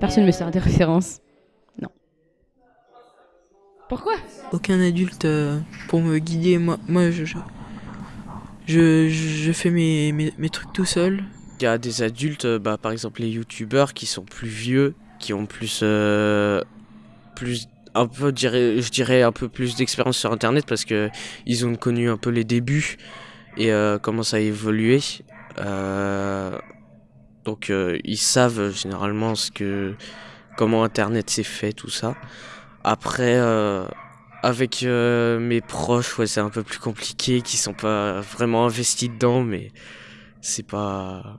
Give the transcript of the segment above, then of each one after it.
Personne ne me sert des références. Non. Pourquoi? Aucun adulte euh, pour me guider. Moi, moi je, je, je, je fais mes, mes, mes trucs tout seul. Il y a des adultes, euh, bah, par exemple les youtubeurs qui sont plus vieux, qui ont plus, euh, plus un peu, je dirais, je dirais un peu plus d'expérience sur Internet parce que ils ont connu un peu les débuts et euh, comment ça a évolué. Euh, donc euh, ils savent généralement ce que, comment Internet s'est fait, tout ça. Après, euh, avec euh, mes proches, ouais, c'est un peu plus compliqué, qui sont pas vraiment investis dedans, mais c'est pas,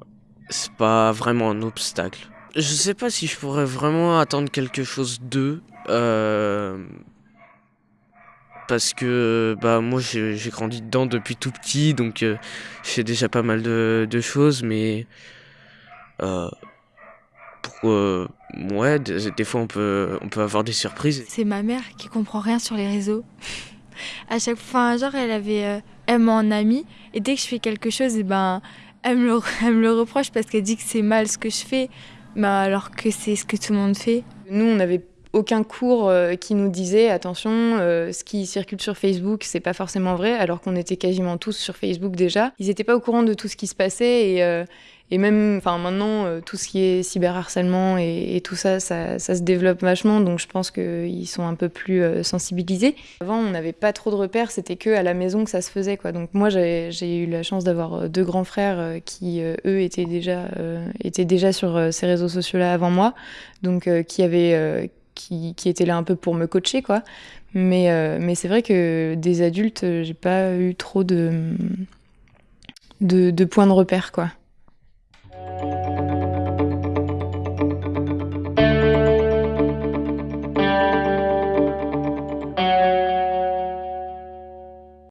c'est pas vraiment un obstacle. Je sais pas si je pourrais vraiment attendre quelque chose d'eux. Euh, parce que bah moi j'ai grandi dedans depuis tout petit donc euh, je fais déjà pas mal de, de choses mais euh, pour euh, ouais des, des fois on peut on peut avoir des surprises C'est ma mère qui comprend rien sur les réseaux. à chaque fois, genre, elle avait, euh, elle m'a en amie, et dès que je fais quelque chose, et ben, elle me le, elle me le reproche parce qu'elle dit que c'est mal ce que je fais, bah, alors que c'est ce que tout le monde fait. Nous, on n'avait aucun cours euh, qui nous disait attention, euh, ce qui circule sur Facebook, c'est pas forcément vrai, alors qu'on était quasiment tous sur Facebook déjà. Ils n'étaient pas au courant de tout ce qui se passait et, euh, et même, enfin maintenant, tout ce qui est cyberharcèlement et, et tout ça, ça, ça se développe vachement, donc je pense qu'ils sont un peu plus sensibilisés. Avant, on n'avait pas trop de repères, c'était que à la maison que ça se faisait, quoi. Donc moi, j'ai eu la chance d'avoir deux grands frères qui, eux, étaient déjà, étaient déjà sur ces réseaux sociaux-là avant moi, donc qui avaient qui, étaient là un peu pour me coacher, quoi. Mais, euh, c'est vrai que des adultes, euh, j'ai pas eu trop de, de points de repère, quoi.